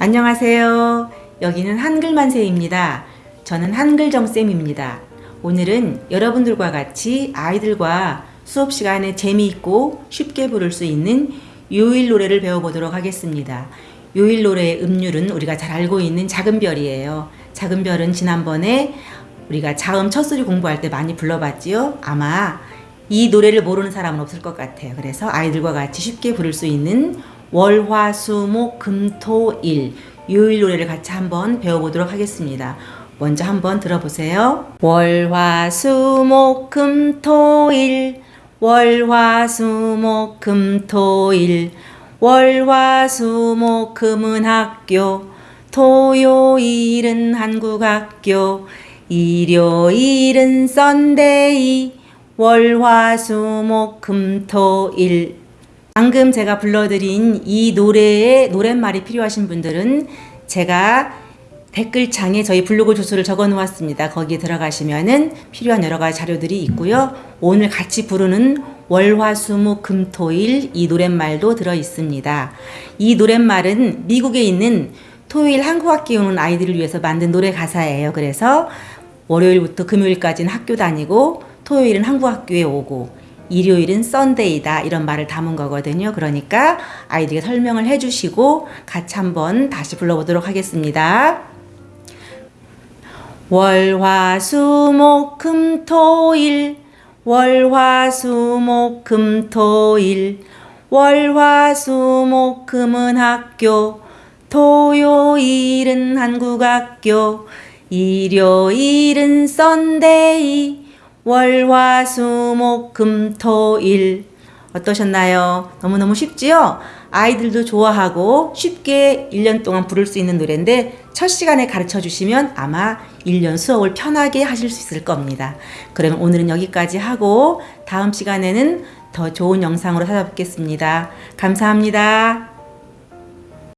안녕하세요. 여기는 한글만세입니다. 저는 한글정쌤입니다. 오늘은 여러분들과 같이 아이들과 수업 시간에 재미있고 쉽게 부를 수 있는 요일 노래를 배워보도록 하겠습니다. 요일 노래의 음률은 우리가 잘 알고 있는 작은 별이에요. 작은 별은 지난번에 우리가 자음 첫 소리 공부할 때 많이 불러봤지요? 아마 이 노래를 모르는 사람은 없을 것 같아요. 그래서 아이들과 같이 쉽게 부를 수 있는 월 화 수 목 금 토 일. 요일 노래를 같이 한번 배워보도록 하겠습니다. 먼저 한번 들어보세요. 월 화 수 목 금 토 일. 월 화 수 목 금 토 일. 월 화 수 목 금은 학교. 토요일은 한국학교. 일요일은 Sunday 월 화 수 목 금 토 일 방금 제가 불러드린 이 노래의 노랫말이 필요하신 분들은 제가 댓글창에 저희 블로그 주소를 적어 놓았습니다. 거기에 들어가시면은 필요한 여러 가지 자료들이 있고요. 오늘 같이 부르는 월화수목 금토일 이 노랫말도 들어 있습니다. 이 노랫말은 미국에 있는 토요일 한국학교에 오는 아이들을 위해서 만든 노래 가사예요. 그래서 월요일부터 금요일까지는 학교 다니고 토요일은 한국학교에 오고 일요일은 썬데이다 이런 말을 담은 거거든요. 그러니까 아이들에게 설명을 해주시고 같이 한번 다시 불러보도록 하겠습니다. 월화수목금토일 월화수목금토일 월화수목금은 학교 토요일은 한국학교 일요일은 썬데이 월화수목금토일 어떠셨나요? 너무너무 쉽지요? 아이들도 좋아하고 쉽게 1년 동안 부를 수 있는 노래인데 첫 시간에 가르쳐 주시면 아마 1년 수업을 편하게 하실 수 있을 겁니다. 그러면 오늘은 여기까지 하고 다음 시간에는 더 좋은 영상으로 찾아뵙겠습니다. 감사합니다.